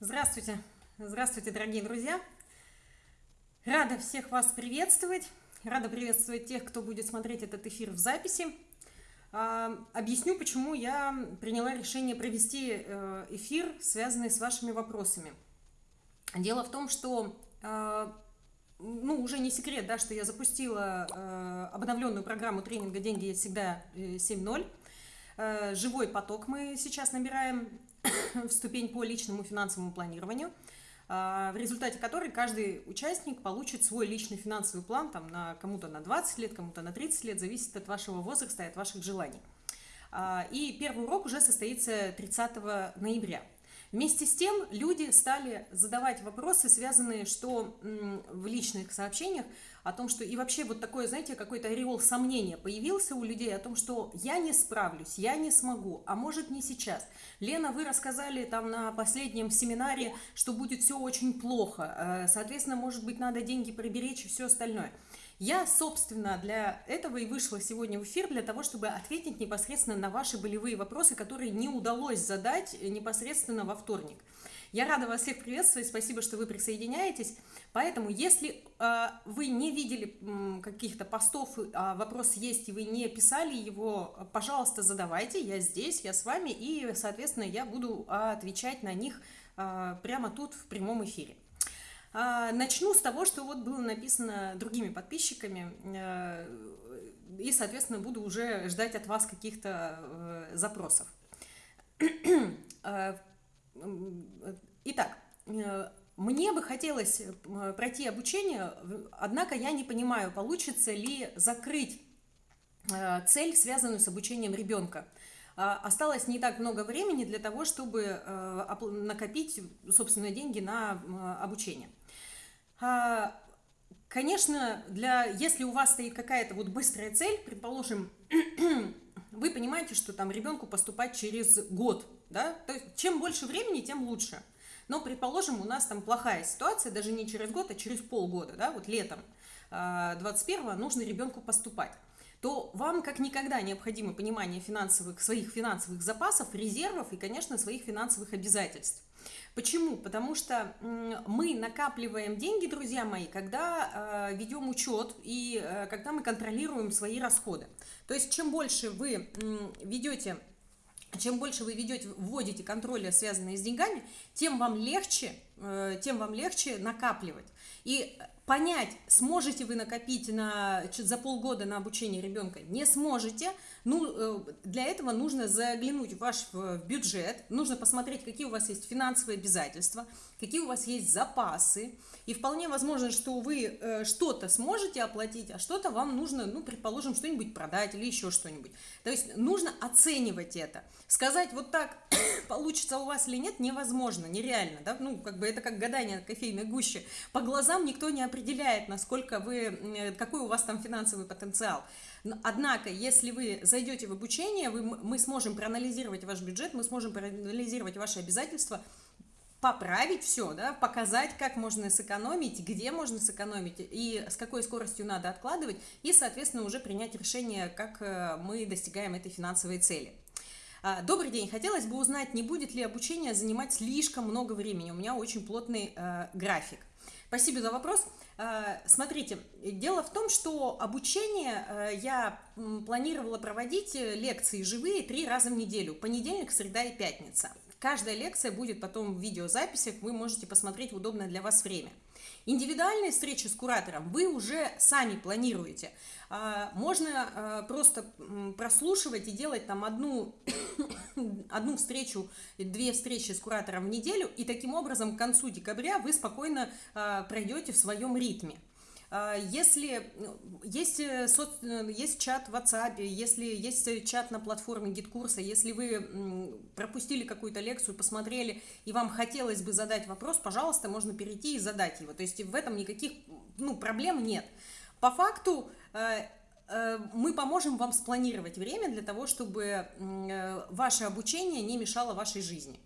Здравствуйте, здравствуйте, дорогие друзья! Рада всех вас приветствовать, рада приветствовать тех, кто будет смотреть этот эфир в записи. А, объясню, почему я приняла решение провести э, эфир, связанный с вашими вопросами. Дело в том, что э, ну, уже не секрет, да, что я запустила э, обновленную программу тренинга «Деньги всегда 7.0». Живой поток мы сейчас набираем в ступень по личному финансовому планированию, а, в результате которой каждый участник получит свой личный финансовый план, там, на кому-то на 20 лет, кому-то на 30 лет, зависит от вашего возраста и от ваших желаний. А, и первый урок уже состоится 30 ноября. Вместе с тем люди стали задавать вопросы, связанные что в личных сообщениях, о том, что и вообще вот такое, знаете, какой-то ореол сомнения появился у людей о том, что я не справлюсь, я не смогу, а может не сейчас. Лена, вы рассказали там на последнем семинаре, что будет все очень плохо, э, соответственно, может быть, надо деньги приберечь и все остальное. Я, собственно, для этого и вышла сегодня в эфир, для того, чтобы ответить непосредственно на ваши болевые вопросы, которые не удалось задать непосредственно во вторник. Я рада вас всех приветствовать, спасибо, что вы присоединяетесь. Поэтому, если э, вы не видели э, каких-то постов, а вопрос есть, и вы не писали его, пожалуйста, задавайте, я здесь, я с вами, и, соответственно, я буду отвечать на них э, прямо тут в прямом эфире. А, начну с того, что вот было написано другими подписчиками, э, и, соответственно, буду уже ждать от вас каких-то э, запросов. Э, итак, мне бы хотелось пройти обучение, однако я не понимаю, получится ли закрыть цель, связанную с обучением ребенка. А, осталось не так много времени для того, чтобы накопить, собственно, деньги на обучение. А, конечно, для, если у вас стоит какая-то вот быстрая цель, предположим, вы понимаете, что там ребенку поступать через год, да, то есть чем больше времени, тем лучше. Но, предположим, у нас там плохая ситуация, даже не через год, а через полгода, да, вот летом 21-го а, нужно ребенку поступать то вам как никогда необходимо понимание финансовых, своих финансовых запасов, резервов и, конечно, своих финансовых обязательств. Почему? Потому что мы накапливаем деньги, друзья мои, когда э, ведем учет и э, когда мы контролируем свои расходы. То есть чем больше вы ведете чем больше вы ведете, вводите контроля, связанные с деньгами, тем вам легче, э, тем вам легче накапливать. И понять, сможете вы накопить на, за полгода на обучение ребенка, не сможете, ну, э, для этого нужно заглянуть в ваш бюджет, нужно посмотреть, какие у вас есть финансовые обязательства, какие у вас есть запасы, и вполне возможно, что вы э, что-то сможете оплатить, а что-то вам нужно, ну, предположим, что-нибудь продать или еще что-нибудь. То есть нужно оценивать это. Сказать вот так, получится у вас или нет, невозможно, нереально, да, ну, как бы это как гадание кофейной гуще. По глазам никто не определяет, насколько вы, э, какой у вас там финансовый потенциал. Однако, если вы зайдете в обучение, вы, мы сможем проанализировать ваш бюджет, мы сможем проанализировать ваши обязательства, поправить все, да, показать, как можно сэкономить, где можно сэкономить и с какой скоростью надо откладывать, и, соответственно, уже принять решение, как э, мы достигаем этой финансовой цели. А, добрый день. Хотелось бы узнать, не будет ли обучение занимать слишком много времени. У меня очень плотный э, график. Спасибо за вопрос. Э, смотрите, дело в том, что обучение э, я планировала проводить э, лекции живые три раза в неделю. Понедельник, среда и пятница. Каждая лекция будет потом в видеозаписях, вы можете посмотреть в удобное для вас время. Индивидуальные встречи с куратором вы уже сами планируете. А, можно а, просто прослушивать и делать там одну, одну встречу, две встречи с куратором в неделю, и таким образом к концу декабря вы спокойно а, пройдете в своем ритме. А, если есть, э, соц, э, есть чат в WhatsApp, если есть чат на платформе GetCourse, если вы пропустили какую-то лекцию, посмотрели, и вам хотелось бы задать вопрос, пожалуйста, можно перейти и задать его. То есть в этом никаких ну, проблем нет. По факту э, мы поможем вам спланировать время для того, чтобы ваше обучение не мешало вашей жизни.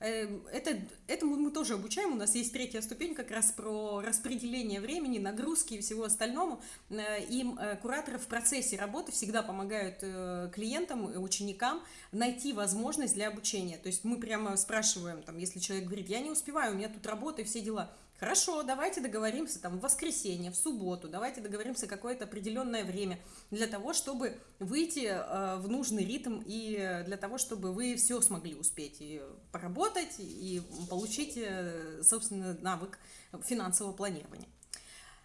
Эм, это, этому мы тоже обучаем. У нас есть третья ступень как раз про распределение времени, нагрузки и всего остальному. Э, им э, кураторы в процессе работы всегда помогают э, клиентам, ученикам найти возможность для обучения. То есть мы прямо спрашиваем, там, если человек говорит, я не успеваю, у меня тут работа и все дела. Хорошо, давайте договоримся там в воскресенье, в субботу, давайте договоримся какое-то определенное время для того, чтобы выйти э, в нужный ритм и для того, чтобы вы все смогли успеть и поработать, и получить, э, собственно, навык финансового планирования.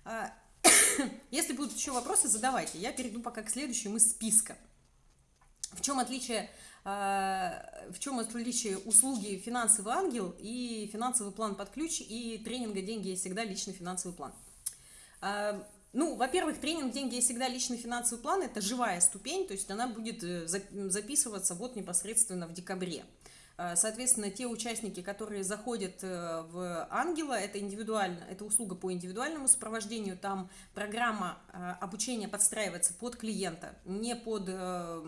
А, если будут еще вопросы, задавайте. Я перейду пока к следующему из списка. В чем отличие в чем отличие услуги «Финансовый ангел» и «Финансовый план под ключ» и тренинга «Деньги есть всегда. Личный финансовый план». А, ну, во-первых, тренинг «Деньги есть всегда. Личный финансовый план» – это живая ступень, то есть она будет э, записываться вот непосредственно в декабре. А, соответственно, те участники, которые заходят э, в Ангела, это индивидуально, это услуга по индивидуальному сопровождению, там программа обучения подстраивается под клиента, не под э,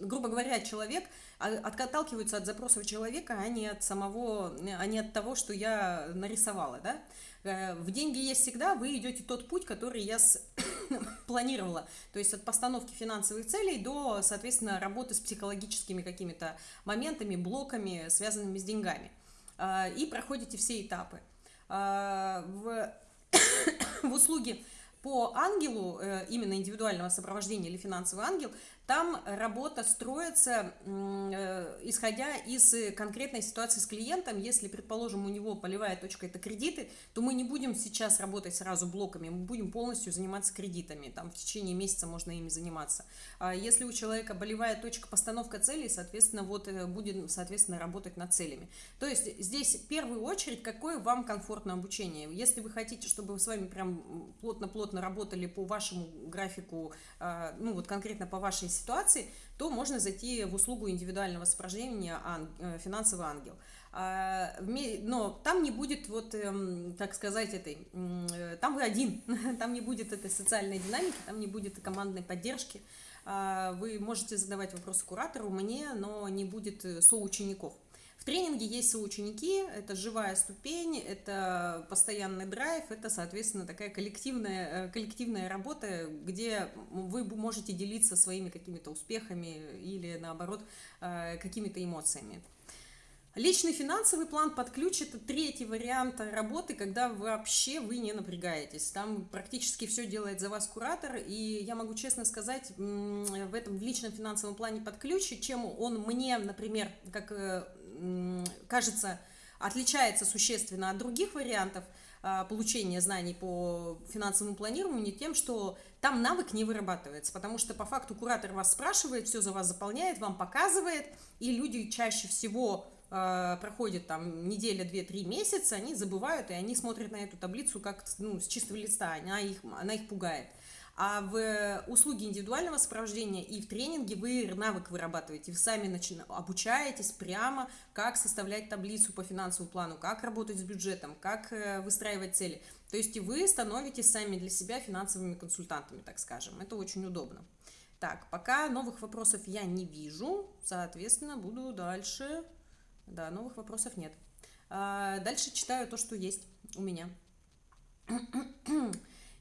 грубо говоря, человек а, отталкивается от запросов человека, а не от самого, а не от того, что я нарисовала, да. Э, в деньги есть всегда, вы идете тот путь, который я с... планировала, то есть от постановки финансовых целей до, соответственно, работы с психологическими какими-то моментами, блоками, связанными с деньгами. А, и проходите все этапы. А, в, в услуге по ангелу, э, именно индивидуального сопровождения или финансовый ангел, там работа строится, э, исходя из конкретной ситуации с клиентом. Если, предположим, у него полевая точка – это кредиты, то мы не будем сейчас работать сразу блоками, мы будем полностью заниматься кредитами. Там в течение месяца можно ими заниматься. А если у человека болевая точка – постановка целей, соответственно, вот э, будем, соответственно, работать над целями. То есть здесь в первую очередь, какое вам комфортное обучение. Если вы хотите, чтобы с вами прям плотно-плотно работали по вашему графику, а, ну вот конкретно по вашей ситуации, то можно зайти в услугу индивидуального сопровождения э, «Финансовый ангел». А, но там не будет, вот, эм, так сказать, этой, э, там вы один, там не будет этой социальной динамики, там не будет командной поддержки. А, вы можете задавать вопросы куратору, мне, но не будет э, соучеников. В тренинге есть соученики, это живая ступень, это постоянный драйв, это, соответственно, такая коллективная, э, коллективная работа, где вы можете делиться своими какими-то успехами или, наоборот, э, какими-то эмоциями. Личный финансовый план под ключ – это третий вариант работы, когда вообще вы не напрягаетесь. Там практически все делает за вас куратор, и я могу честно сказать, в этом в личном финансовом плане под ключ, чем он мне, например, как э, кажется, отличается существенно от других вариантов а, получения знаний по финансовому планированию тем, что там навык не вырабатывается, потому что по факту куратор вас спрашивает, все за вас заполняет, вам показывает, и люди чаще всего э, проходит там неделя, две, три месяца, они забывают, и они смотрят на эту таблицу как ну, с чистого листа, она их, она их пугает. А в услуге индивидуального сопровождения и в тренинге вы навык вырабатываете, вы сами начина... обучаетесь прямо, как составлять таблицу по финансовому плану, как работать с бюджетом, как э, выстраивать цели. То есть вы становитесь сами для себя финансовыми консультантами, так скажем. Это очень удобно. Так, пока новых вопросов я не вижу, соответственно, буду дальше. Да, новых вопросов нет. А, дальше читаю то, что есть у меня.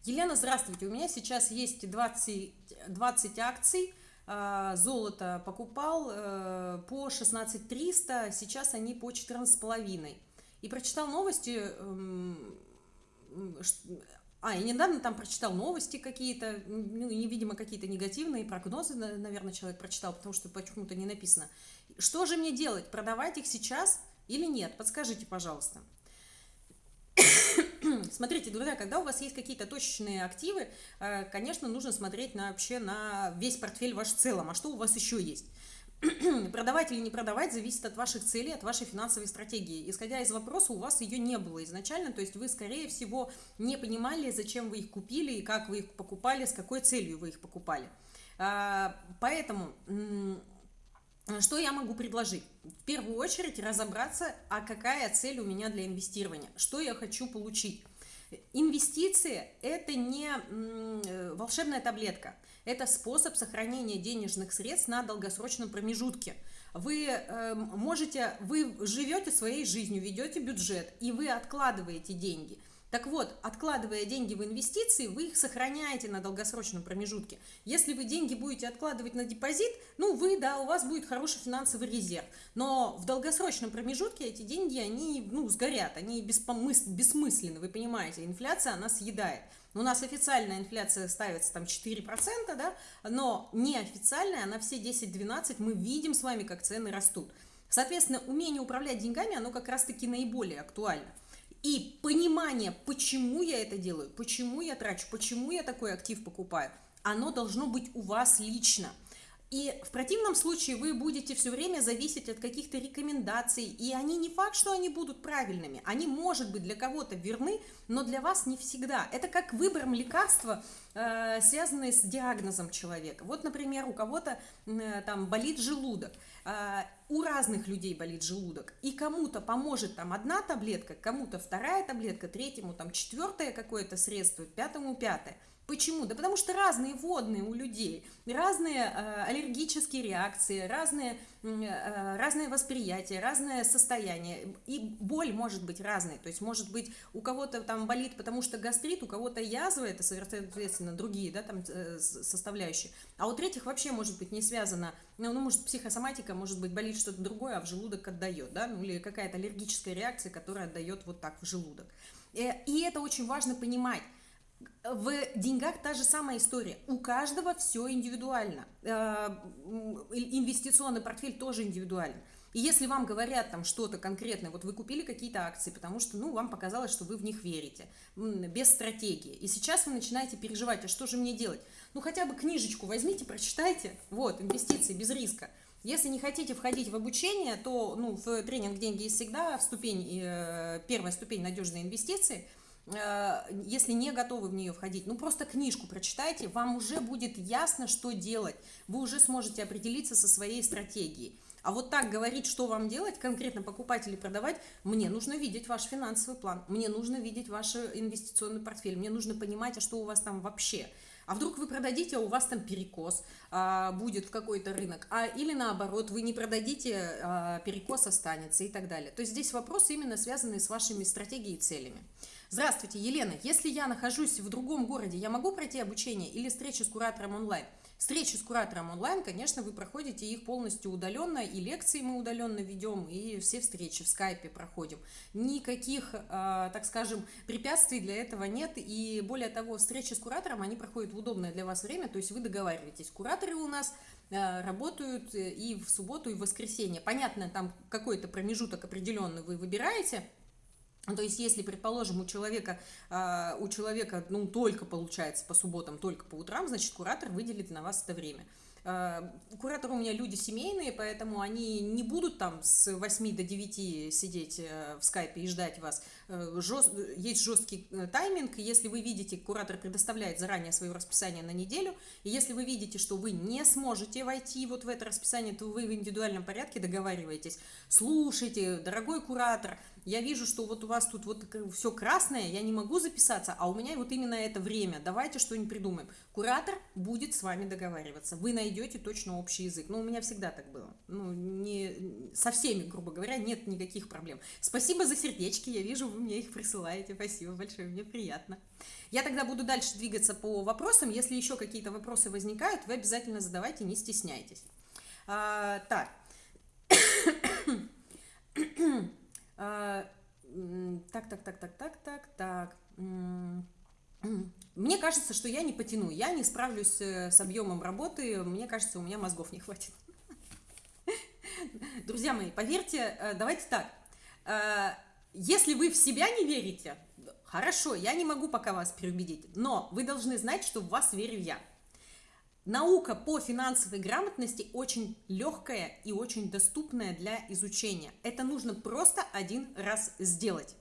Елена, здравствуйте. У меня сейчас есть 20, 20 акций. А, золото покупал э, по 16 300, сейчас они по 14 половиной. И прочитал новости, эм, а, и недавно там прочитал новости какие-то, ну, невидимо, какие-то негативные прогнозы, наверное, человек прочитал, потому что почему-то не написано. Что же мне делать? Продавать их сейчас или нет? Подскажите, пожалуйста. Смотрите, друзья, когда у вас есть какие-то точечные активы, э, конечно, нужно смотреть на, вообще на весь портфель ваш в целом, а что у вас еще есть. продавать или не продавать зависит от ваших целей, от вашей финансовой стратегии. Исходя из вопроса, у вас ее не было изначально, то есть вы, скорее всего, не понимали, зачем вы их купили и как вы их покупали, с какой целью вы их покупали. А, поэтому что я могу предложить? В первую очередь разобраться, а какая цель у меня для инвестирования, что я хочу получить. Инвестиции – это не э, волшебная таблетка, это способ сохранения денежных средств на долгосрочном промежутке. вы э, можете, вы живете своей жизнью, ведете бюджет, и вы откладываете деньги – так вот, откладывая деньги в инвестиции, вы их сохраняете на долгосрочном промежутке. Если вы деньги будете откладывать на депозит, ну вы, да, у вас будет хороший финансовый резерв. Но в долгосрочном промежутке эти деньги, они, ну, сгорят, они беспомыс... бессмысленны, вы понимаете. Инфляция, она съедает. У нас официальная инфляция ставится там 4%, да, но неофициальная, она все 10-12, мы видим с вами, как цены растут. Соответственно, умение управлять деньгами, оно как раз-таки наиболее актуально. И понимание, почему я это делаю, почему я трачу, почему я такой актив покупаю, оно должно быть у вас лично. И в противном случае вы будете все время зависеть от каких-то рекомендаций, и они не факт, что они будут правильными. Они, может быть, для кого-то верны, но для вас не всегда. Это как выбором лекарства, э, связанные с диагнозом человека. Вот, например, у кого-то э, там болит желудок. У разных людей болит желудок, и кому-то поможет там одна таблетка, кому-то вторая таблетка, третьему там четвертое какое-то средство, пятому пятое. Почему? Да потому что разные водные у людей, разные э, аллергические реакции, разные, э, разное восприятие, разное состояние. И боль может быть разной. То есть может быть у кого-то там болит, потому что гастрит, у кого-то язва, это соответственно другие да, там, э, составляющие. А у третьих вообще может быть не связано, ну, ну может психосоматика, может быть болит что-то другое, а в желудок отдает, да, ну или какая-то аллергическая реакция, которая отдает вот так в желудок. Э, и это очень важно понимать в деньгах та же самая история. У каждого все индивидуально. Э, инвестиционный портфель тоже индивидуален. И если вам говорят там что-то конкретное, вот вы купили какие-то акции, потому что, ну, вам показалось, что вы в них верите, без стратегии. И сейчас вы начинаете переживать, а что же мне делать? Ну, хотя бы книжечку возьмите, прочитайте. Вот, инвестиции без риска. Если не хотите входить в обучение, то, ну, в тренинг «Деньги есть всегда» в ступень, э, первая ступень «Надежные инвестиции», если не готовы в нее входить, ну просто книжку прочитайте, вам уже будет ясно, что делать. Вы уже сможете определиться со своей стратегией. А вот так говорить, что вам делать, конкретно покупать или продавать, мне нужно видеть ваш финансовый план, мне нужно видеть ваш инвестиционный портфель, мне нужно понимать, а что у вас там вообще. А вдруг вы продадите, а у вас там перекос а, будет в какой-то рынок, а или наоборот, вы не продадите, а перекос останется и так далее. То есть здесь вопросы именно связанные с вашими стратегией и целями. Здравствуйте, Елена. Если я нахожусь в другом городе, я могу пройти обучение или встречу с куратором онлайн? Встречи с куратором онлайн, конечно, вы проходите их полностью удаленно, и лекции мы удаленно ведем, и все встречи в скайпе проходим. Никаких, э, так скажем, препятствий для этого нет, и более того, встречи с куратором, они проходят в удобное для вас время, то есть вы договариваетесь. Кураторы у нас э, работают и в субботу, и в воскресенье. Понятно, там какой-то промежуток определенный вы выбираете, то есть, если, предположим, у человека, а, у человека, ну, только получается по субботам, только по утрам, значит, куратор выделит на вас это время. Э, кураторы у меня люди семейные, поэтому они не будут там с 8 до 9 сидеть э, в скайпе и ждать вас. Э, Жест... Есть жесткий тайминг, если вы видите, куратор предоставляет заранее свое расписание на неделю, и если вы видите, что вы не сможете войти вот в это расписание, то вы в индивидуальном порядке договариваетесь. Слушайте, дорогой куратор, я вижу, что вот у вас тут вот все красное, я не могу записаться, а у меня вот именно это время, давайте что-нибудь придумаем. Куратор будет с вами договариваться, вы найдете точно общий язык. Ну, у меня всегда так было. Ну, не, со всеми, грубо говоря, нет никаких проблем. Спасибо за сердечки, я вижу, вы мне их присылаете, спасибо большое, мне приятно. Я тогда буду дальше двигаться по вопросам, если еще какие-то вопросы возникают, вы обязательно задавайте, не стесняйтесь. А, так. А, так, так, так, так, так, так, так. Мне кажется, что я не потяну, я не справлюсь э, с объемом работы, мне кажется, у меня мозгов не хватит. Друзья мои, поверьте, э, давайте так, э, если вы в себя не верите, хорошо, я не могу пока вас переубедить, но вы должны знать, что в вас верю я. Наука по финансовой грамотности очень легкая и очень доступная для изучения. Это нужно просто один раз сделать.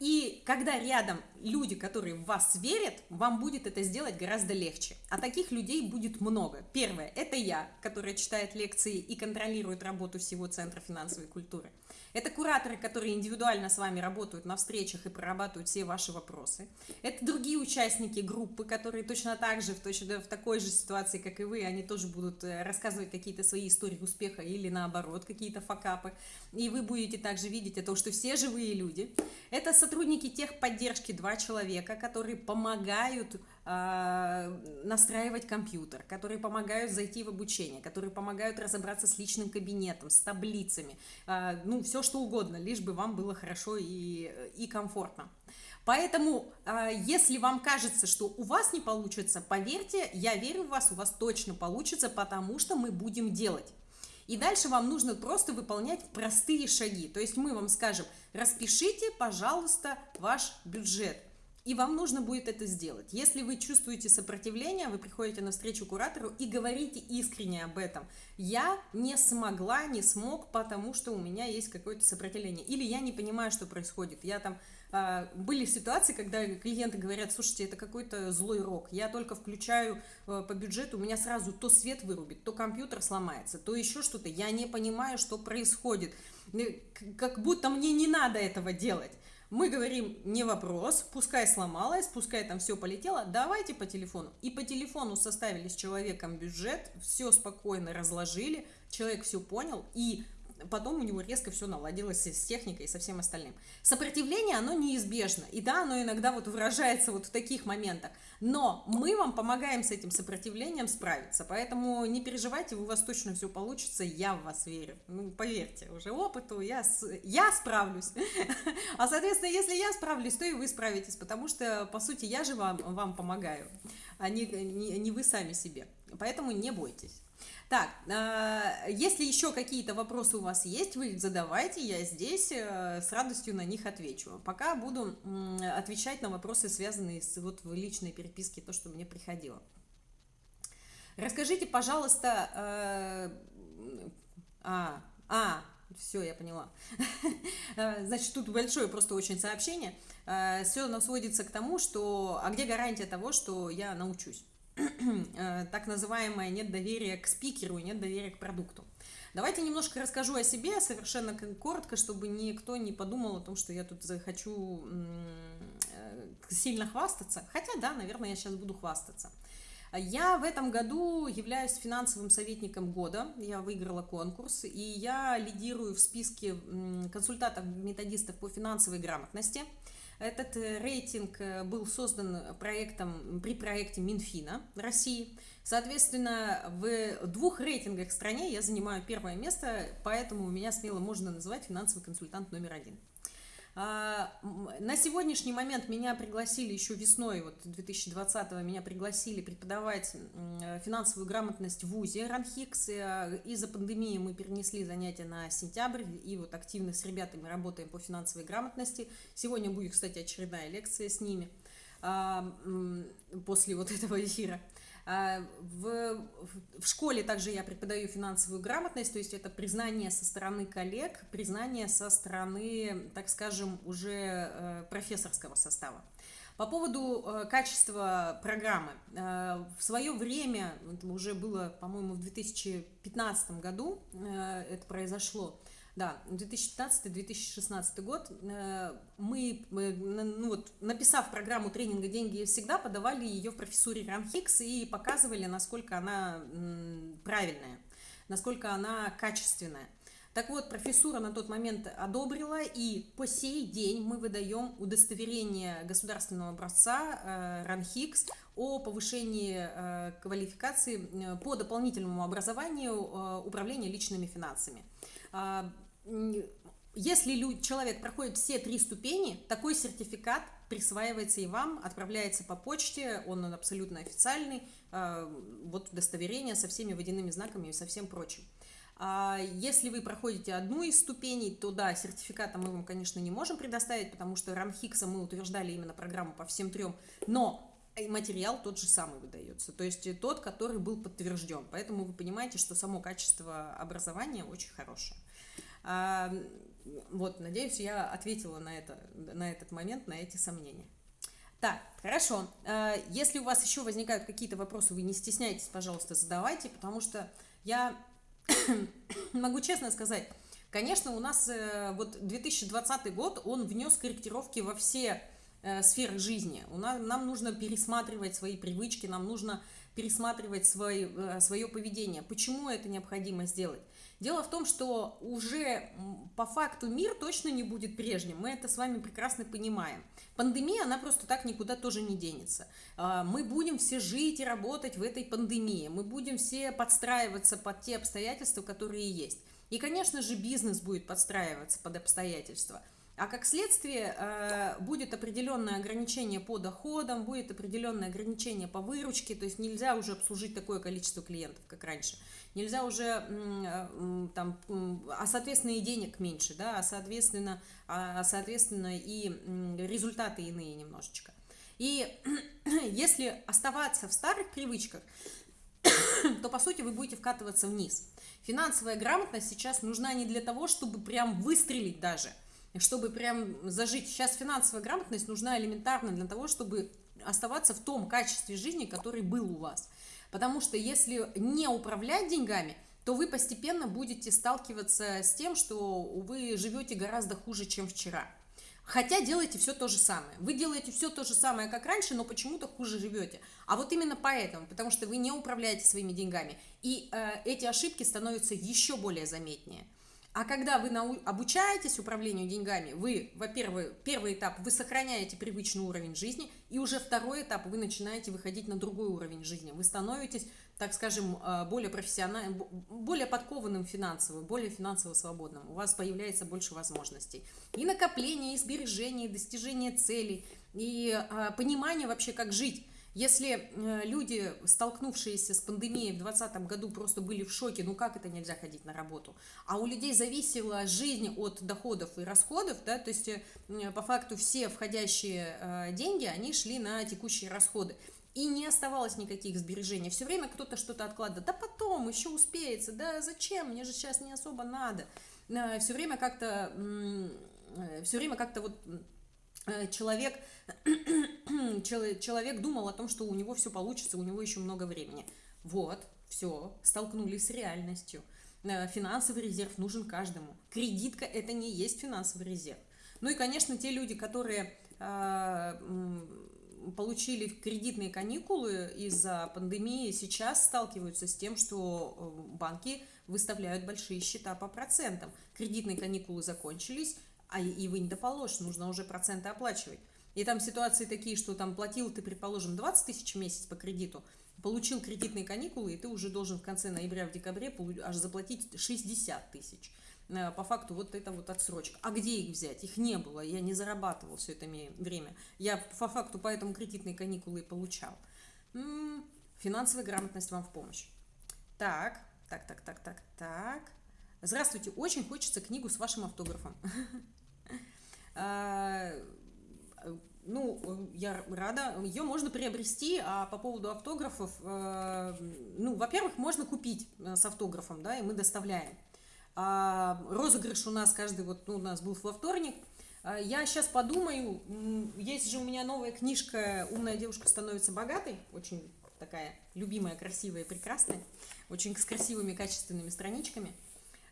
И когда рядом люди, которые в вас верят, вам будет это сделать гораздо легче. А таких людей будет много. Первое – это я, которая читает лекции и контролирует работу всего Центра финансовой культуры. Это кураторы, которые индивидуально с вами работают на встречах и прорабатывают все ваши вопросы. Это другие участники группы, которые точно так же, в, точно, в такой же ситуации, как и вы, они тоже будут э, рассказывать какие-то свои истории успеха или наоборот, какие-то факапы. И вы будете также видеть это, что все живые люди. Это сотрудники техподдержки, два человека, которые помогают настраивать компьютер, которые помогают зайти в обучение, которые помогают разобраться с личным кабинетом, с таблицами, э, ну, все что угодно, лишь бы вам было хорошо и, и комфортно. Поэтому, а, если вам кажется, что у вас не получится, поверьте, я верю в вас, у вас точно получится, потому что мы будем делать. И дальше вам нужно просто выполнять простые шаги. То есть мы вам скажем, распишите, пожалуйста, ваш бюджет. И вам нужно будет это сделать. Если вы чувствуете сопротивление, вы приходите на встречу куратору и говорите искренне об этом. Я не смогла, не смог, потому что у меня есть какое-то сопротивление. Или я не понимаю, что происходит. Я там а, были ситуации, когда клиенты говорят, слушайте, это какой-то злой рок, я только включаю э, по бюджету, у меня сразу то свет вырубит, то компьютер сломается, то еще что-то, я не понимаю, что происходит, как будто мне не надо этого делать. Мы говорим, не вопрос, пускай сломалось, пускай там все полетело, давайте по телефону. И по телефону составили с человеком бюджет, все спокойно разложили, человек все понял, и потом у него резко все наладилось с техникой и со всем остальным. Сопротивление, оно неизбежно, и да, оно иногда вот выражается вот в таких моментах, но мы вам помогаем с этим сопротивлением справиться, поэтому не переживайте, у вас точно все получится, я в вас верю, ну, поверьте, уже опыту, я, я справлюсь, а, соответственно, если я справлюсь, то и вы справитесь, потому что, по сути, я же вам, вам помогаю, а не, не, не вы сами себе, поэтому не бойтесь. Так, а, если еще какие-то вопросы у вас есть, вы задавайте, я здесь э, с радостью на них отвечу. Пока буду отвечать на вопросы, связанные с вот в личной переписке, то, что мне приходило. Расскажите, пожалуйста, э, а, а, все, я поняла. Э, значит, тут большое просто очень сообщение. Все оно сводится к тому, что, а где гарантия того, что я научусь? Э, так называемое нет доверия к спикеру и нет доверия к продукту. Давайте немножко расскажу о себе, совершенно коротко, чтобы никто не подумал о том, что я тут хочу э, сильно хвастаться. Хотя, да, наверное, я сейчас буду хвастаться. Я в этом году являюсь финансовым советником года. Я выиграла конкурс, и я лидирую в списке консультантов-методистов по финансовой грамотности – этот э, рейтинг э, был создан проектом, при проекте Минфина России. Соответственно, в двух рейтингах в стране я занимаю первое место, поэтому меня смело можно называть финансовый консультант номер один. А, на сегодняшний момент меня пригласили еще весной, вот 2020-го, меня пригласили преподавать финансовую грамотность в ВУЗе РАНХИКС. Э, из-за пандемии мы перенесли занятия на сентябрь, и вот активно с ребятами работаем по финансовой грамотности. Сегодня будет, кстати, очередная лекция с ними а, после вот этого эфира. А, в, в школе также я преподаю финансовую грамотность, то есть это признание со стороны коллег, признание со стороны, так скажем, уже э, профессорского состава. По поводу э, качества программы. Э, в свое время, это уже было, по-моему, в 2015 году это произошло, да, 2015-2016 год э, мы, ну вот, написав программу тренинга «Деньги всегда», подавали ее в профессуре Ранхикс и показывали, насколько она правильная, насколько она качественная. Так вот, профессура на тот момент одобрила, и по сей день мы выдаем удостоверение государственного образца э, РАНХИКС о повышении э, квалификации по дополнительному образованию управления личными финансами. Если человек проходит все три ступени, такой сертификат присваивается и вам, отправляется по почте, он абсолютно официальный, а, вот удостоверение со всеми водяными знаками и со всем прочим. А если вы проходите одну из ступеней, то да, сертификата мы вам, конечно, не можем предоставить, потому что ранхикса мы утверждали именно программу по всем трем, но материал тот же самый выдается, то есть тот, который был подтвержден. Поэтому вы понимаете, что само качество образования очень хорошее. Вот, надеюсь, я ответила на, это, на этот момент, на эти сомнения. Так, хорошо. Э, если у вас еще возникают какие-то вопросы, вы не стесняйтесь, пожалуйста, задавайте, потому что я могу честно сказать, конечно, у нас э, вот 2020 год, он внес корректировки во все э, сферы жизни. У нас, нам нужно пересматривать свои привычки, нам нужно пересматривать свой, свое поведение. Почему это необходимо сделать? Дело в том, что уже по факту мир точно не будет прежним, мы это с вами прекрасно понимаем. Пандемия, она просто так никуда тоже не денется. А, мы будем все жить и работать в этой пандемии, мы будем все подстраиваться под те обстоятельства, которые есть. И, конечно же, бизнес будет подстраиваться под обстоятельства – а как следствие э, будет определенное ограничение по доходам, будет определенное ограничение по выручке, то есть нельзя уже обслужить такое количество клиентов, как раньше. Нельзя уже э, там, а соответственно и денег меньше, да, а соответственно, а соответственно и результаты иные немножечко. И если оставаться в старых привычках, то по сути вы будете вкатываться вниз. Финансовая грамотность сейчас нужна не для того, чтобы прям выстрелить даже – чтобы прям зажить. Сейчас финансовая грамотность нужна элементарно для того, чтобы оставаться в том качестве жизни, который был у вас. Потому что если не управлять деньгами, то вы постепенно будете сталкиваться с тем, что вы живете гораздо хуже, чем вчера. Хотя делаете все то же самое. Вы делаете все то же самое, как раньше, но почему-то хуже живете. А вот именно поэтому, потому что вы не управляете своими деньгами. И э, эти ошибки становятся еще более заметнее. А когда вы нау- обучаетесь управлению деньгами, вы, во-первых, первый этап, вы сохраняете привычный уровень жизни, и уже второй этап, вы начинаете выходить на другой уровень жизни. Вы становитесь, так скажем, э, более профессиональным, более подкованным финансово, более финансово свободным. У вас появляется больше возможностей. И накопление, и сбережение, и достижение целей, и а, понимание вообще, как жить. Если э, люди, столкнувшиеся с пандемией в 2020 году, просто были в шоке, ну как это нельзя ходить на работу, а у людей зависела жизнь от доходов и расходов, да, то есть э, по факту все входящие э, деньги, они шли на текущие расходы. И не оставалось никаких сбережений. Все время кто-то что-то откладывает. Да потом, еще успеется. Да зачем? Мне же сейчас не особо надо. Все время как-то все время как-то вот человек, человек думал о том, что у него все получится, у него еще много времени. Вот, все, столкнулись с реальностью. Э, финансовый резерв нужен каждому. Кредитка – это не есть финансовый резерв. Ну и, конечно, те люди, которые э, получили кредитные каникулы из-за пандемии, сейчас сталкиваются с тем, что банки выставляют большие счета по процентам. Кредитные каникулы закончились, а и вы не доположь, нужно уже проценты оплачивать. И там ситуации такие, что там платил ты, предположим, 20 тысяч в месяц по кредиту, получил кредитные каникулы, и ты уже должен в конце ноября, в декабре аж заплатить 60 тысяч. Э, по факту вот это вот отсрочка. А где их взять? Их не было, я не зарабатывал все это время. Я по факту поэтому кредитные каникулы и получал. М-м, финансовая грамотность вам в помощь. Так, так, так, так, так, так. Здравствуйте, очень хочется книгу с вашим автографом. А, ну, я рада. Ее можно приобрести, а по поводу автографов, э, ну, во-первых, можно купить э, с автографом, да, и мы доставляем. А розыгрыш у нас каждый, вот, ну, у нас был во вторник. А я сейчас подумаю, есть же у меня новая книжка «Умная девушка становится богатой», очень такая любимая, красивая, прекрасная, очень с красивыми, качественными страничками –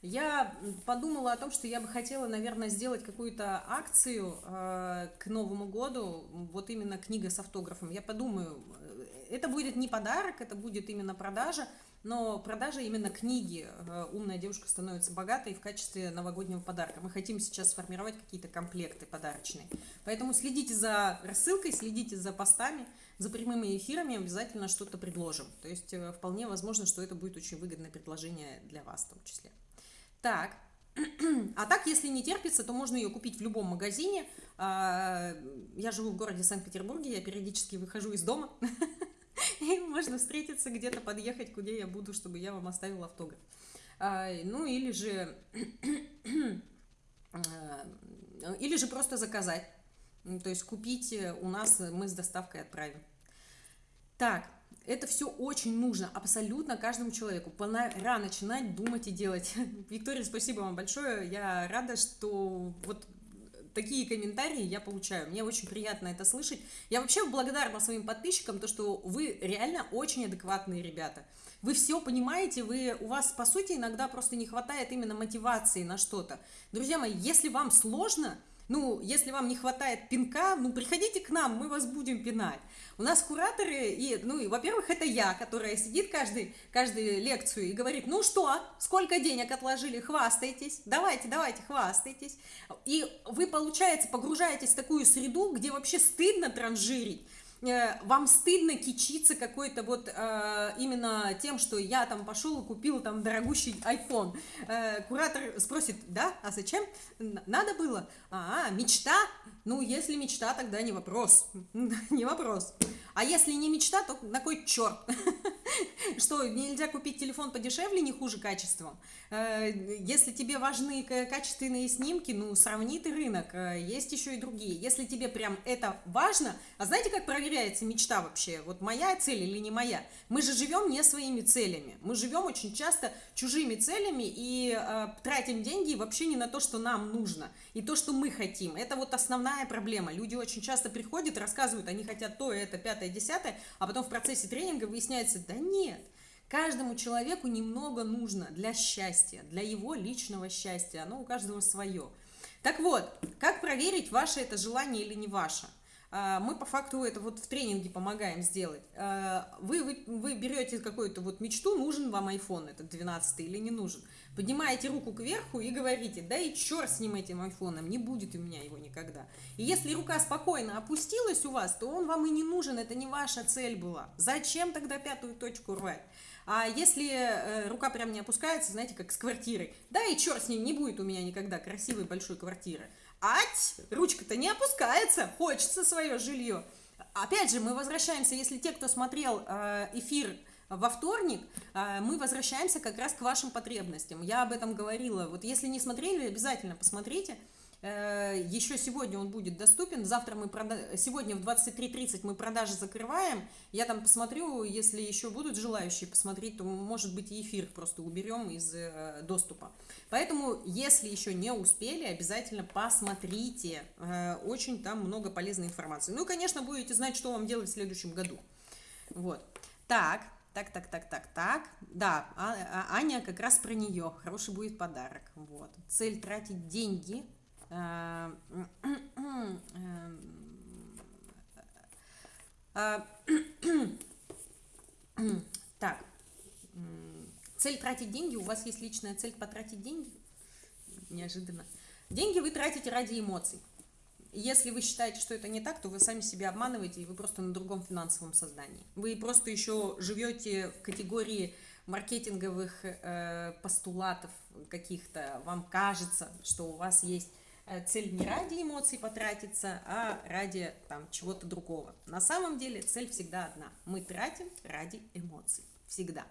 я подумала о том, что я бы хотела, наверное, сделать какую-то акцию э, к Новому году, вот именно книга с автографом. Я подумаю, э, это будет не подарок, это будет именно продажа, но продажа именно книги э, «Умная девушка становится богатой» в качестве новогоднего подарка. Мы хотим сейчас сформировать какие-то комплекты подарочные. Поэтому следите за рассылкой, следите за постами, за прямыми эфирами, обязательно что-то предложим. То есть э, вполне возможно, что это будет очень выгодное предложение для вас в том числе. Так, а так, если не терпится, то можно ее купить в любом магазине. А, я живу в городе Санкт-Петербурге, я периодически выхожу из дома. И можно встретиться где-то, подъехать, куда я буду, чтобы я вам оставила автограф. А, ну, или же... А, или же просто заказать. То есть купить у нас, мы с доставкой отправим. Так, это все очень нужно абсолютно каждому человеку. Пора начинать думать и делать. Виктория, спасибо вам большое. Я рада, что вот такие комментарии я получаю. Мне очень приятно это слышать. Я вообще благодарна своим подписчикам, то, что вы реально очень адекватные ребята. Вы все понимаете, вы, у вас, по сути, иногда просто не хватает именно мотивации на что-то. Друзья мои, если вам сложно, ну, если вам не хватает пинка, ну, приходите к нам, мы вас будем пинать. У нас кураторы, и, ну, и, во-первых, это я, которая сидит каждый, каждую лекцию и говорит, ну что, сколько денег отложили, хвастайтесь, давайте, давайте, хвастайтесь. И вы, получается, погружаетесь в такую среду, где вообще стыдно транжирить, вам стыдно кичиться какой-то вот э, именно тем, что я там пошел и купил там дорогущий iPhone. Э, куратор спросит, да, а зачем? Надо было? А, мечта? Ну, если мечта, тогда не вопрос. не вопрос. А если не мечта, то на кой черт? Что, нельзя купить телефон подешевле, не хуже качеством? Э, если тебе важны качественные снимки, ну, сравни ты рынок, э, есть еще и другие. Если тебе прям это важно, а знаете, как проверяется мечта вообще? Вот моя цель или не моя? Мы же живем не своими целями. Мы живем очень часто чужими целями и э, тратим деньги вообще не на то, что нам нужно, и то, что мы хотим. Это вот основная проблема. Люди очень часто приходят, рассказывают, они хотят то, это, пятое, пятое, десятое, а потом в процессе тренинга выясняется, да нет, каждому человеку немного нужно для счастья, для его личного счастья, оно у каждого свое. Так вот, как проверить, ваше это желание или не ваше? А, мы по факту это вот в тренинге помогаем сделать. А, вы, вы, вы берете какую-то вот мечту, нужен вам iPhone этот 12 или не нужен. Поднимаете руку кверху и говорите, да и черт с ним этим айфоном, не будет у меня его никогда. И если рука спокойно опустилась у вас, то он вам и не нужен, это не ваша цель была. Зачем тогда пятую точку рвать? А если э, рука прям не опускается, знаете, как с квартирой, да и черт с ним, не будет у меня никогда красивой большой квартиры. Ать, ручка-то не опускается, хочется свое жилье. Опять же, мы возвращаемся, если те, кто смотрел э, эфир во вторник, э, мы возвращаемся как раз к вашим потребностям. Я об этом говорила. Вот если не смотрели, обязательно посмотрите. Э, Еще сегодня он будет доступен. Завтра мы прода... сегодня в 23.30 мы продажи закрываем. Я там посмотрю, если еще будут желающие посмотреть, то может быть и эфир просто уберем из э, доступа. Поэтому, если еще не успели, обязательно посмотрите. Очень там много полезной информации. Ну и, конечно, будете знать, что вам делать в следующем году. Вот. Так, так, так, так, так, так. Да, а, а, Аня как раз про нее. Хороший будет подарок. Вот. Цель тратить деньги Э, э, так, цель тратить деньги, у вас есть личная цель потратить деньги? Неожиданно. Деньги вы тратите ради эмоций. Если вы считаете, что это не так, то вы сами себя обманываете, и вы просто на другом финансовом создании. Вы просто еще живете в категории маркетинговых э, постулатов каких-то. Вам кажется, что у вас есть Э, цель не ради эмоций потратиться, а ради там чего-то другого. На самом деле цель всегда одна. Мы тратим ради эмоций. Всегда.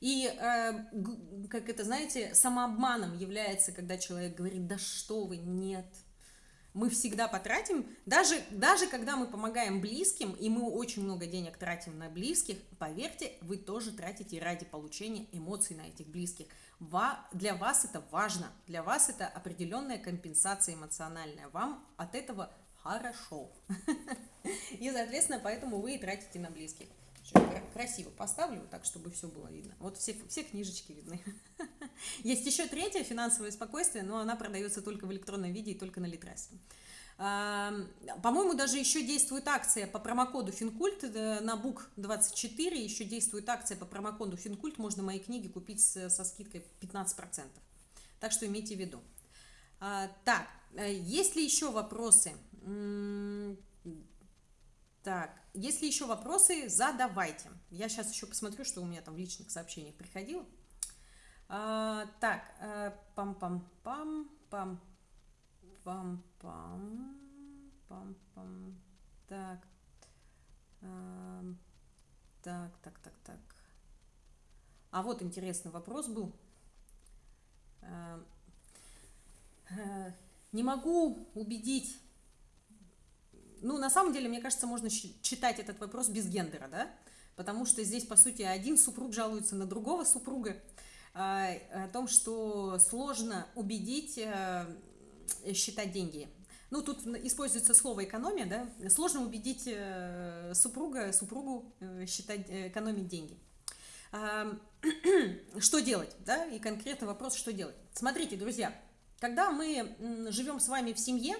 И, э, как это, знаете, самообманом является, когда человек говорит, да что вы, нет, мы всегда потратим, даже, даже когда мы помогаем близким, и мы очень много денег тратим на близких, поверьте, вы тоже тратите ради получения эмоций на этих близких. Для вас это важно, для вас это определенная компенсация эмоциональная, вам от этого хорошо. И, соответственно, поэтому вы и тратите на близких. Красиво поставлю, так, чтобы все было видно. Вот все, все книжечки видны. Есть еще третья, финансовое спокойствие, но она продается только в электронном виде и только на Литресе. По-моему, даже еще действует акция по промокоду Финкульт э, на Бук 24, еще действует акция по промокоду Финкульт, можно мои книги купить со скидкой 15%. Так что имейте в виду. А, так, э, есть ли еще вопросы? Так, если еще вопросы, задавайте. Я сейчас еще посмотрю, что у меня там в личных сообщениях приходило. А, так, э, пам-пам-пам, пам пам-пам. Так. так, так, так, так. А вот интересный вопрос был. Э, не могу убедить. Ну, на самом деле, мне кажется, можно читать этот вопрос без гендера, да? потому что здесь, по сути, один супруг жалуется на другого супруга, а, о том, что сложно убедить э, считать деньги. Ну, тут используется слово экономия, да, сложно убедить э, супруга, супругу э, считать, экономить деньги. Что делать, да, и конкретно вопрос, что делать. Смотрите, друзья, когда мы живем с вами в семье,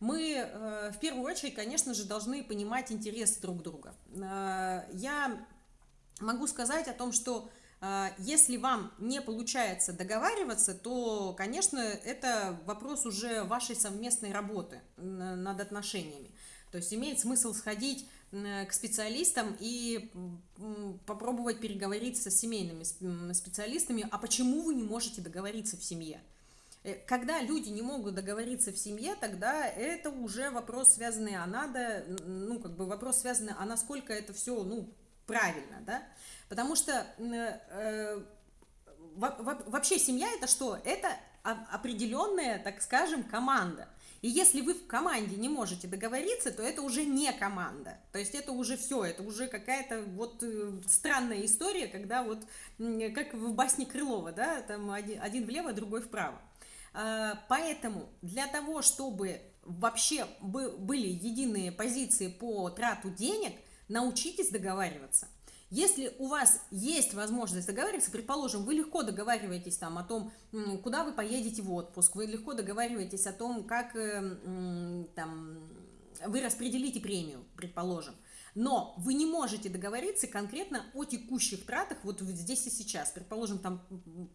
мы э, в первую очередь, конечно же, должны понимать интересы друг друга. Э, я могу сказать о том, что э, если вам не получается договариваться, то, конечно, это вопрос уже вашей совместной работы над отношениями. То есть имеет смысл сходить к специалистам и попробовать переговорить со семейными специалистами, а почему вы не можете договориться в семье. Э, когда люди не могут договориться в семье, тогда это уже вопрос, связанный а надо, ну, как бы вопрос, связанный а насколько это все, ну, правильно, да? Потому что э, вообще семья это что? Это определенная, так скажем, команда. И если вы в команде не можете договориться, то это уже не команда. То есть это уже все, это уже какая-то вот э, странная история, когда вот, как в басне Крылова, да, там один влево, другой вправо. А, поэтому для того, чтобы вообще были единые позиции по трату денег, научитесь договариваться. Если у вас есть возможность договариваться, предположим, вы легко договариваетесь там о том, куда вы поедете в отпуск, вы легко договариваетесь о том, как э, там, вы распределите премию, предположим – но вы не можете договориться конкретно о текущих тратах вот здесь и сейчас. Предположим, там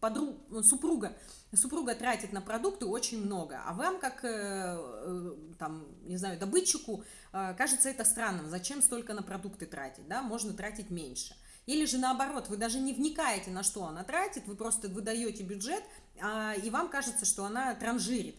подруг, супруга, супруга тратит на продукты очень много, а вам, как, э, э, там, не знаю, добытчику, э, кажется это странным. Зачем столько на продукты тратить, да? Можно тратить меньше. Или же наоборот, вы даже не вникаете, на что она тратит, вы просто выдаете бюджет, а, и вам кажется, что она транжирит.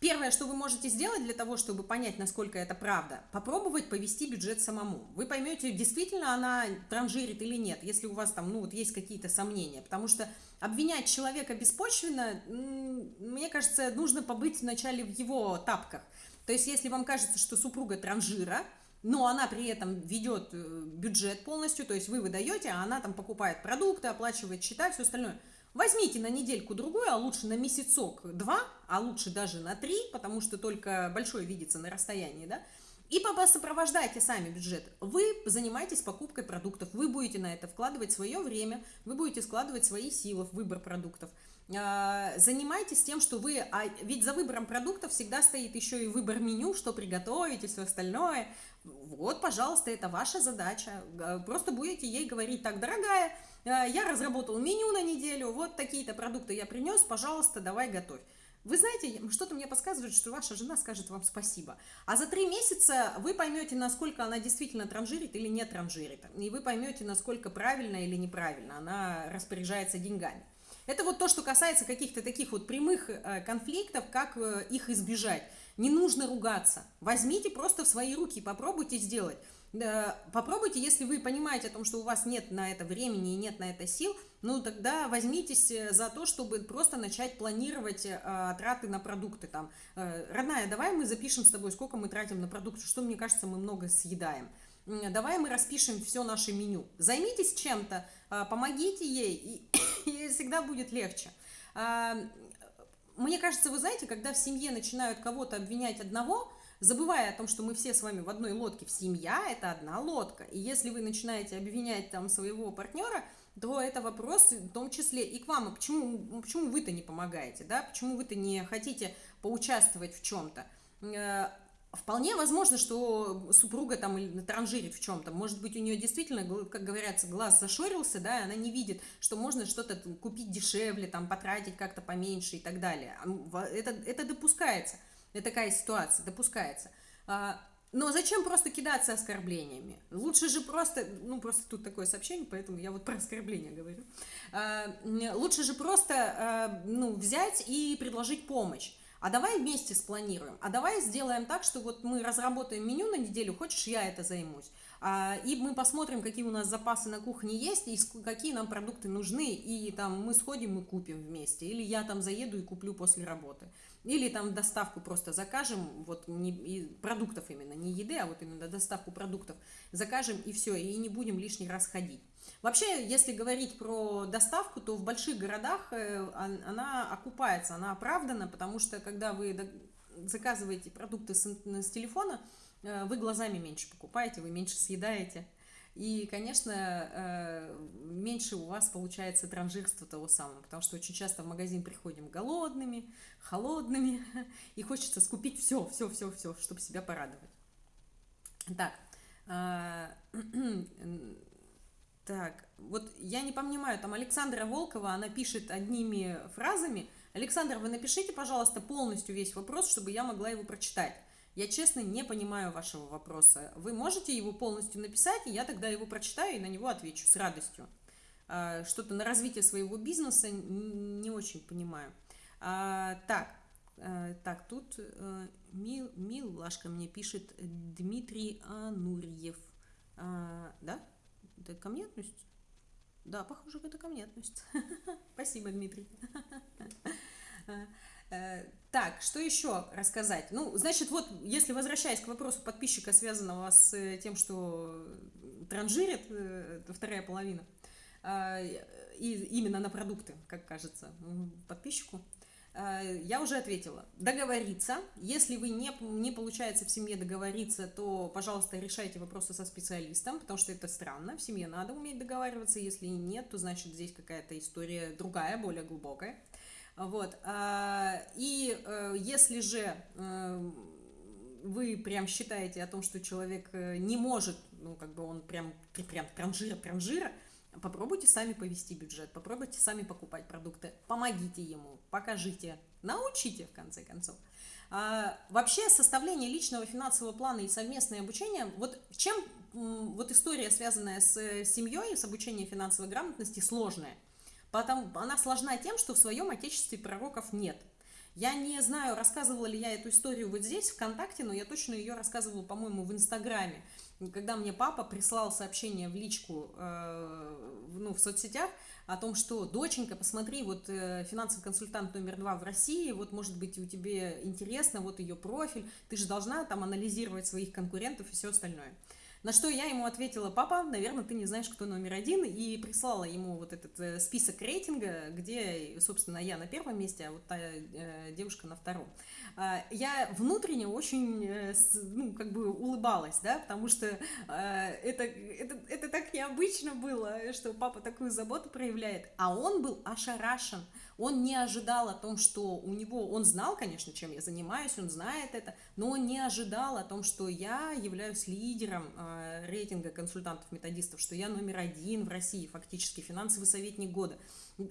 Первое, что вы можете сделать для того, чтобы понять, насколько это правда, попробовать повести бюджет самому. Вы поймете, действительно она транжирит или нет, если у вас там, ну, вот есть какие-то сомнения. Потому что обвинять человека беспочвенно, мне кажется, нужно побыть вначале в его тапках. То есть, если вам кажется, что супруга транжира, но она при этом ведет э, бюджет полностью, то есть вы выдаете, а она там покупает продукты, оплачивает счета, все остальное – Возьмите на недельку-другую, а лучше на месяцок-два, а лучше даже на три, потому что только большой видится на расстоянии, да, и сопровождайте сами бюджет. Вы занимаетесь покупкой продуктов, вы будете на это вкладывать свое время, вы будете складывать свои силы в выбор продуктов. А, занимайтесь тем, что вы, а ведь за выбором продуктов всегда стоит еще и выбор меню, что приготовить и все остальное. Вот, пожалуйста, это ваша задача. Просто будете ей говорить, так, дорогая, я разработал меню на неделю, вот такие-то продукты я принес, пожалуйста, давай готовь. Вы знаете, что-то мне подсказывает, что ваша жена скажет вам спасибо. А за три месяца вы поймете, насколько она действительно транжирит или не транжирит. И вы поймете, насколько правильно или неправильно она распоряжается деньгами. Это вот то, что касается каких-то таких вот прямых э, конфликтов, как э, их избежать. Не нужно ругаться. Возьмите просто в свои руки, попробуйте сделать. Попробуйте, если вы понимаете о том, что у вас нет на это времени и нет на это сил, ну тогда возьмитесь э, за то, чтобы просто начать планировать э, траты на продукты. Там, э, родная, давай мы запишем с тобой, сколько мы тратим на продукты, что, мне кажется, мы много съедаем. Давай мы распишем все наше меню. Займитесь чем-то, э, помогите ей, и, и всегда будет легче. Э, мне кажется, вы знаете, когда в семье начинают кого-то обвинять одного, забывая о том, что мы все с вами в одной лодке, в семья – это одна лодка. И если вы начинаете обвинять там своего партнера, то это вопрос в том числе и к вам. А почему, почему вы-то не помогаете, да? Почему вы-то не хотите поучаствовать в чем-то? Э, вполне возможно, что супруга там транжирит в чем-то. Может быть, у нее действительно, как говорится, глаз зашорился, да, и она не видит, что можно что-то купить дешевле, там, потратить как-то поменьше и так далее. Это, это допускается такая ситуация допускается. А, но зачем просто кидаться оскорблениями? Лучше же просто, ну просто тут такое сообщение, поэтому я вот про оскорбления говорю. А, лучше же просто а, ну, взять и предложить помощь. а давай вместе спланируем, а давай сделаем так, что вот мы разработаем меню на неделю, хочешь, я это займусь. А, и мы посмотрим, какие у нас запасы на кухне есть, и какие нам продукты нужны, и там мы сходим и купим вместе, или я там заеду и куплю после работы. Или там доставку просто закажем, вот не, и продуктов именно, не еды, а вот именно доставку продуктов закажем и все, и не будем лишний раз ходить. Вообще, если говорить про доставку, то в больших городах э, она окупается, она оправдана, потому что когда вы заказываете продукты с, с телефона, вы глазами меньше покупаете, вы меньше съедаете. И, конечно, э, меньше у вас получается транжирство того самого, потому что очень часто в магазин приходим голодными, холодными, и хочется скупить все, все, все, все, чтобы себя порадовать. Так, а, так, вот я не понимаю, там Александра Волкова, она пишет одними фразами. Александр, вы напишите, пожалуйста, полностью весь вопрос, чтобы я могла его прочитать. Я честно не понимаю вашего вопроса. Вы можете его полностью написать, и я тогда его прочитаю и на него отвечу с радостью. А, что-то на развитие своего бизнеса не очень понимаю. А, так, а, так, тут а, Мил, Милашка мне пишет Дмитрий Анурьев. А, да? Это ко мне относится? Да, похоже, это ко мне относится. Спасибо, Дмитрий. Э, так, что еще рассказать? Ну, значит, вот, если возвращаясь к вопросу подписчика, связанного с э, тем, что транжирит э, вторая половина, и именно на продукты, как кажется подписчику, я уже ответила. Договориться. Если вы не, не получается в семье договориться, то, пожалуйста, решайте вопросы со специалистом, потому что это странно. В семье надо уметь договариваться. Если нет, то значит здесь какая-то история другая, более глубокая. Вот. А, и э, если же э, вы прям считаете о том, что человек э, не может, ну, как бы он прям, прям транжира, транжира, попробуйте сами повести бюджет, попробуйте сами покупать продукты, помогите ему, покажите, научите, в конце концов. А, вообще составление личного финансового плана и совместное обучение, вот чем вот история, связанная с семьей, с обучением финансовой грамотности, сложная – Потому, она сложна тем, что в своем отечестве пророков нет. Я не знаю, рассказывала ли я эту историю вот здесь, ВКонтакте, но я точно ее рассказывала, по-моему, в Инстаграме. Когда мне папа прислал сообщение в личку, э, ну, в соцсетях, о том, что, доченька, посмотри, вот э, финансовый консультант номер два в России, вот, может быть, у тебя интересно, вот ее профиль, ты же должна там анализировать своих конкурентов и все остальное. На что я ему ответила, папа, наверное, ты не знаешь, кто номер один, и прислала ему вот этот э, список рейтинга, где, собственно, я на первом месте, а вот та э, девушка на втором. А, я внутренне очень, э, ну, как бы улыбалась, да, потому что это, это, это так необычно было, что папа такую заботу проявляет, а он был ошарашен, он не ожидал о том, что у него, он знал, конечно, чем я занимаюсь, он знает это, но он не ожидал о том, что я являюсь лидером э, рейтинга консультантов-методистов, что я номер один в России, фактически финансовый советник года.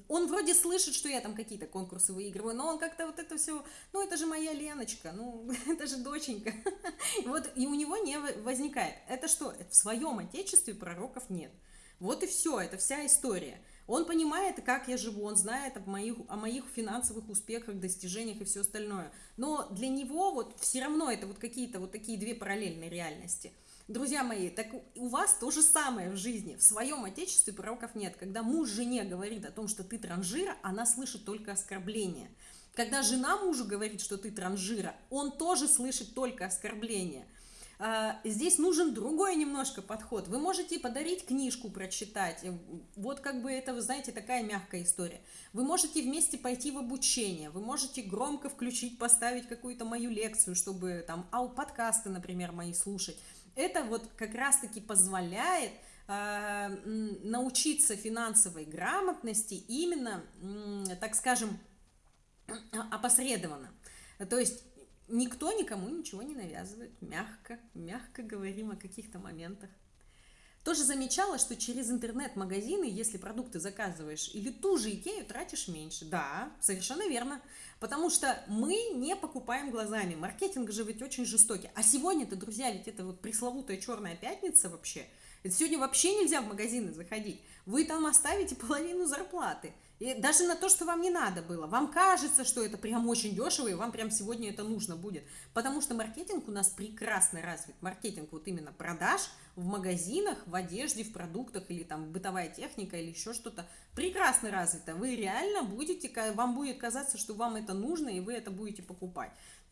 Он вроде слышит, что я там какие-то конкурсы выигрываю, но он как-то вот это все, ну это же моя Леночка, ну это же доченька. Вот и у него не возникает. Это что? В своем отечестве пророков нет. Вот и все, это вся история. Он понимает, как я живу, он знает о моих, о моих финансовых успехах, достижениях и все остальное. Но для него вот все равно это вот какие-то вот такие две параллельные реальности. Друзья мои, так у вас то же самое в жизни. В своем отечестве пророков нет. Когда муж жене говорит о том, что ты транжира, она слышит только оскорбление. Когда жена мужу говорит, что ты транжира, он тоже слышит только оскорбление – здесь нужен другой немножко подход. Вы можете подарить книжку прочитать. Вот как бы это, вы знаете, такая мягкая история. Вы можете вместе пойти в обучение. Вы можете громко включить, поставить какую-то мою лекцию, чтобы там, а подкасты, например, мои слушать. Это вот как раз-таки позволяет э, научиться финансовой грамотности именно, так скажем, опосредованно. То есть Никто никому ничего не навязывает, мягко, мягко говорим о каких-то моментах. Тоже замечала, что через интернет-магазины, если продукты заказываешь или ту же Икею, тратишь меньше. Да, совершенно верно. Потому что мы не покупаем глазами. Маркетинг же ведь очень жестокий. А сегодня-то, друзья, ведь это вот пресловутая черная пятница вообще. Это сегодня вообще нельзя в магазины заходить. Вы там оставите половину зарплаты. И даже на то, что вам не надо было. Вам кажется, что это прям очень дешево, и вам прям сегодня это нужно будет. Потому что маркетинг у нас прекрасно развит. Маркетинг вот именно продаж в магазинах, в одежде, в продуктах или там бытовая техника или еще что-то прекрасно развито. Вы реально будете, вам будет казаться, что вам это нужно, и вы это будете покупать.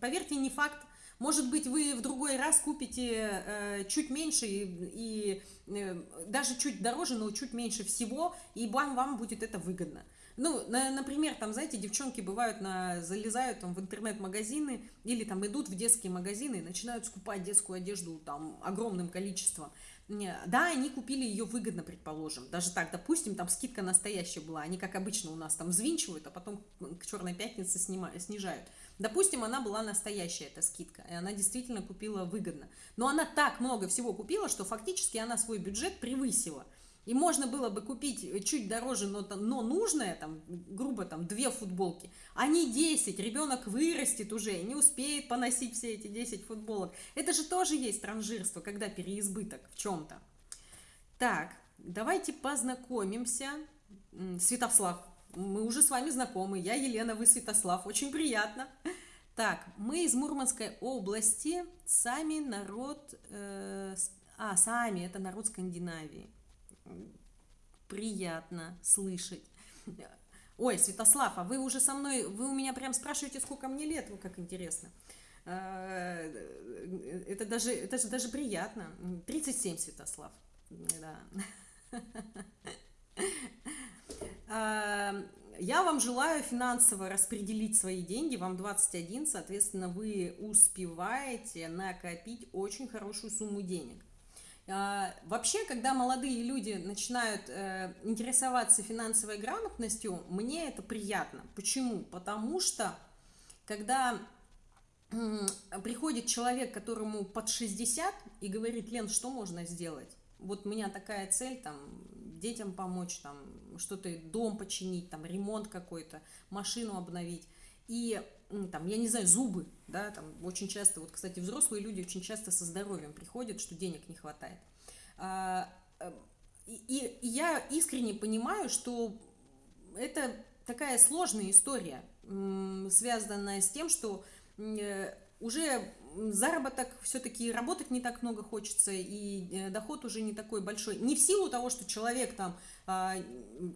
Поверьте, не факт может быть, вы в другой раз купите э, чуть меньше и, и э, даже чуть дороже, но чуть меньше всего, и вам, вам будет это выгодно. Ну, на, например, там, знаете, девчонки бывают, на, залезают там, в интернет-магазины или там идут в детские магазины и начинают скупать детскую одежду там огромным количеством. Да, они купили ее выгодно, предположим. Даже так, допустим, там скидка настоящая была. Они, как обычно, у нас там взвинчивают, а потом к черной пятнице снимают, снижают. Допустим, она была настоящая, эта скидка, и она действительно купила выгодно. Но она так много всего купила, что фактически она свой бюджет превысила. И можно было бы купить чуть дороже, но, но нужное, там, грубо, там, две футболки, а не 10. Ребенок вырастет уже и не успеет поносить все эти 10 футболок. Это же тоже есть транжирство, когда переизбыток в чем-то. Так, давайте познакомимся. Святослав, мы уже с вами знакомы. Я Елена, вы Святослав. Очень приятно. Так, мы из Мурманской области. Сами народ... Э, а, сами, это народ Скандинавии. Приятно слышать. Ой, Святослав, а вы уже со мной... Вы у меня прям спрашиваете, сколько мне лет? Вы как интересно. Э, это даже, это же даже приятно. 37, Святослав. Да. Эм, я вам желаю финансово распределить свои деньги, вам 21, соответственно, вы успеваете накопить очень хорошую сумму денег. Э, вообще, когда молодые люди начинают э, интересоваться финансовой грамотностью, мне это приятно. Почему? Потому что, когда приходит человек, которому под 60, и говорит, Лен, что можно сделать? Вот у меня такая цель, там, детям помочь, там, что-то, дом починить, там, ремонт какой-то, машину обновить. И, там, я не знаю, зубы, да, там, очень часто, вот, кстати, взрослые люди очень часто со здоровьем приходят, что денег не хватает. А, э, и, и я искренне понимаю, что это такая сложная история, связанная с тем, что э, уже заработок, все-таки работать не так много хочется, и э, доход уже не такой большой. Не в силу того, что человек там, а,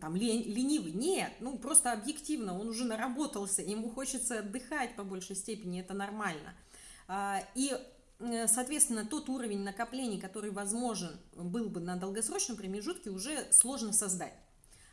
там ленивый, нет, ну просто объективно, он уже наработался, ему хочется отдыхать по большей степени, это нормально. А, и соответственно, тот уровень накоплений, который возможен был бы на долгосрочном промежутке, уже сложно создать.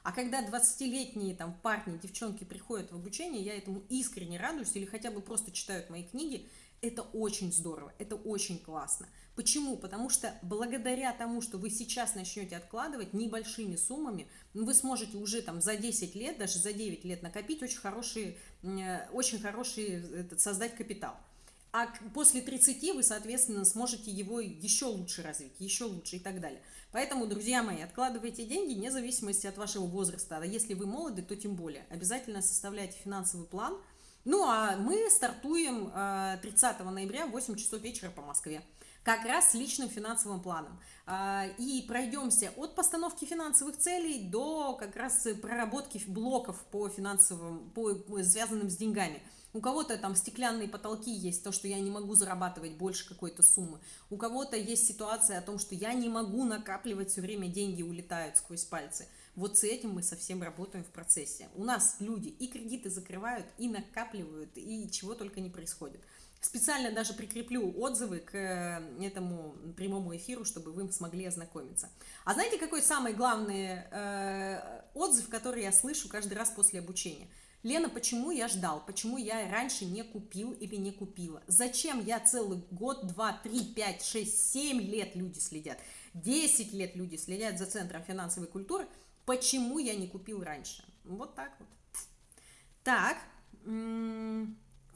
А когда 20-летние там парни, девчонки приходят в обучение, я этому искренне радуюсь или хотя бы просто читают мои книги, это очень здорово, это очень классно. Почему? Потому что благодаря тому, что вы сейчас начнете откладывать небольшими суммами, вы сможете уже там за 10 лет, даже за 9 лет накопить очень хороший, э, очень хороший этот, создать капитал. А после 30 вы, соответственно, сможете его еще лучше развить, еще лучше и так далее. Поэтому, друзья мои, откладывайте деньги вне зависимости от вашего возраста. А если вы молоды, то тем более. Обязательно составляйте финансовый план – ну, а мы стартуем 30 э, ноября в 8 часов вечера по Москве как раз с личным финансовым планом. А, и пройдемся от постановки финансовых целей до как раз проработки блоков по финансовым, по, связанным с деньгами. У кого-то там стеклянные потолки есть, то, что я не могу зарабатывать больше какой-то суммы. У кого-то есть ситуация о том, что я не могу накапливать все время, деньги улетают сквозь пальцы. Вот с этим мы совсем работаем в процессе. У нас люди и кредиты закрывают, и накапливают, и чего только не происходит. Специально даже прикреплю отзывы к э, этому прямому эфиру, чтобы вы смогли ознакомиться. А знаете, какой самый главный э, отзыв, который я слышу каждый раз после обучения? Лена, почему я ждал? Почему я раньше не купил или не купила? Зачем я целый год, два, три, пять, шесть, семь лет люди следят? Десять лет люди следят за Центром финансовой культуры – Почему я не купил раньше? Вот так вот. Так,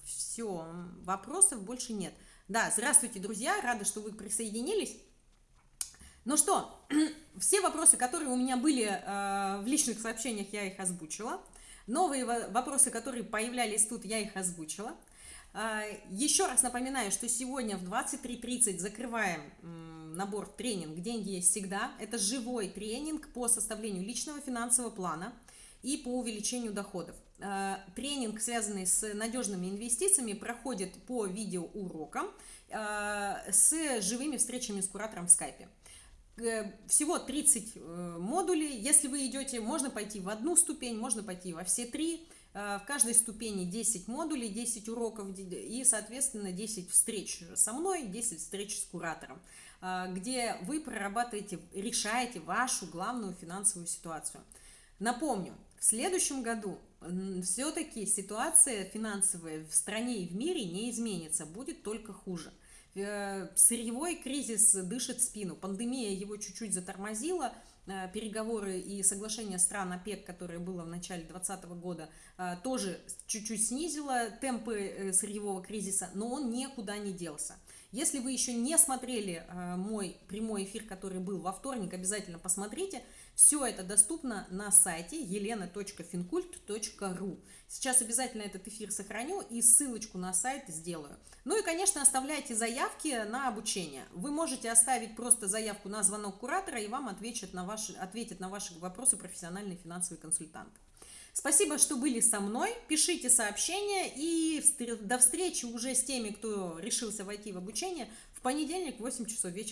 все, вопросов больше нет. Да, здравствуйте, друзья, рада, что вы присоединились. Ну что, все вопросы, которые у меня были э, в личных сообщениях, я их озвучила. Новые вопросы, которые появлялись тут, я их озвучила. Э, еще раз напоминаю, что сегодня в 23.30 закрываем набор тренинг «Деньги есть всегда». Это живой тренинг по составлению личного финансового плана и по увеличению доходов. Э, тренинг, связанный с надежными инвестициями, проходит по видеоурокам э, с живыми встречами с куратором в скайпе. Э, всего 30 модулей. Если вы идете, можно пойти в одну ступень, можно пойти во все три. В каждой ступени 10 модулей, 10 уроков и, соответственно, 10 встреч со мной, 10 встреч с куратором, где вы прорабатываете, решаете вашу главную финансовую ситуацию. Напомню, в следующем году все-таки ситуация финансовая в стране и в мире не изменится, будет только хуже. Э, сырьевой кризис дышит спину, пандемия его чуть-чуть затормозила, э, переговоры и соглашение стран ОПЕК, которое было в начале 2020 года, э, тоже чуть-чуть снизило темпы сырьевого кризиса, но он никуда не делся. Если вы еще не смотрели мой прямой эфир, который был во вторник, обязательно посмотрите. Все это доступно на сайте елена.финкульт.ру. Сейчас обязательно этот эфир сохраню и ссылочку на сайт сделаю. Ну и, конечно, оставляйте заявки на обучение. Вы можете оставить просто заявку на звонок куратора, и вам ответят на ваши, ответят на ваши вопросы профессиональный финансовый консультант. Спасибо, что были со мной. Пишите сообщения и до встречи уже с теми, кто решился войти в обучение в понедельник в 8 часов вечера.